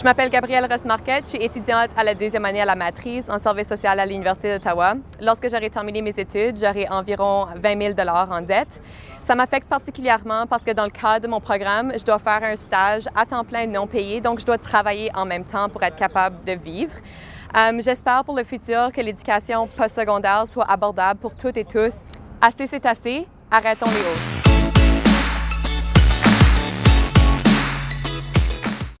Je m'appelle Gabrielle Rossmarquette, je suis étudiante à la deuxième année à la matrice en service social à l'Université d'Ottawa. Lorsque j'aurai terminé mes études, j'aurai environ 20 000 en dette. Ça m'affecte particulièrement parce que dans le cadre de mon programme, je dois faire un stage à temps plein non payé, donc je dois travailler en même temps pour être capable de vivre. Euh, j'espère pour le futur que l'éducation postsecondaire soit abordable pour toutes et tous. Assez c'est assez, arrêtons les hausses.